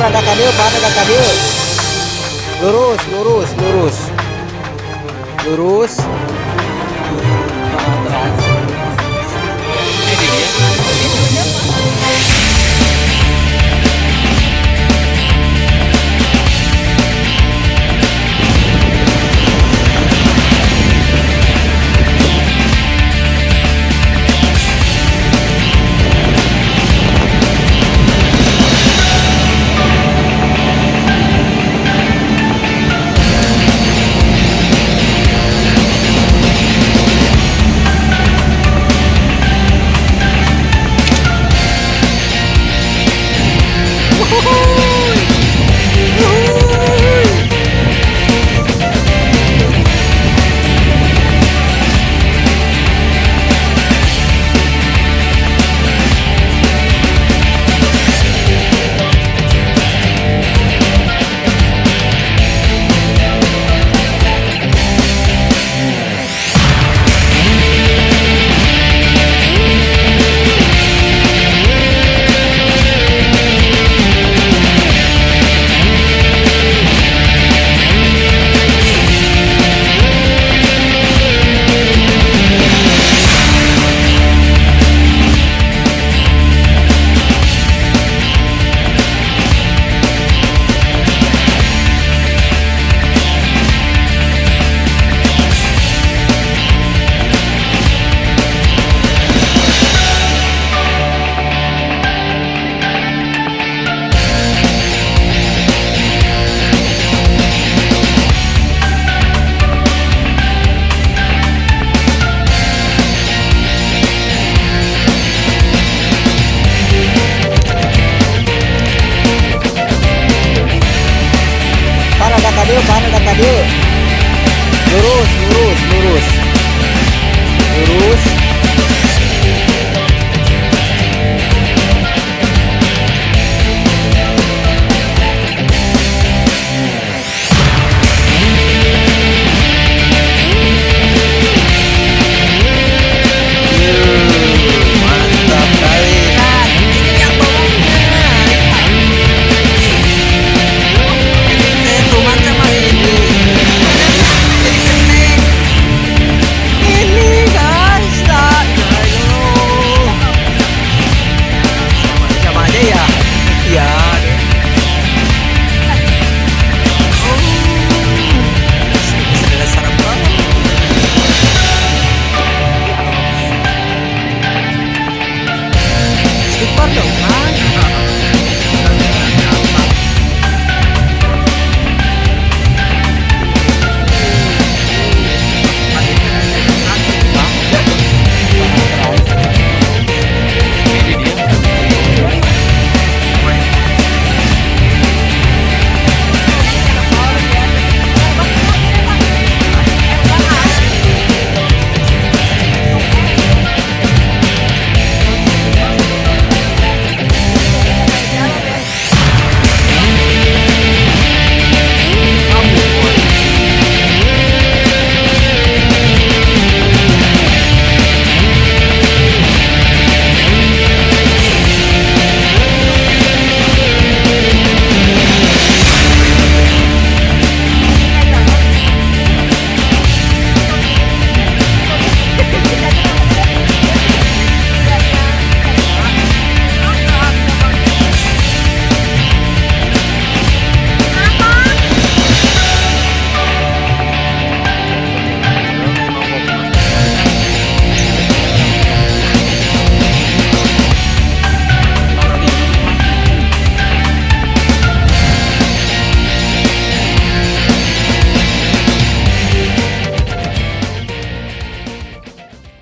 Parada ka dia, parada ka dia. Lurus, lurus, lurus. Lurus. Ini dia. Ka dia, parada ka dia. Lurus, lurus, lurus. Lurus.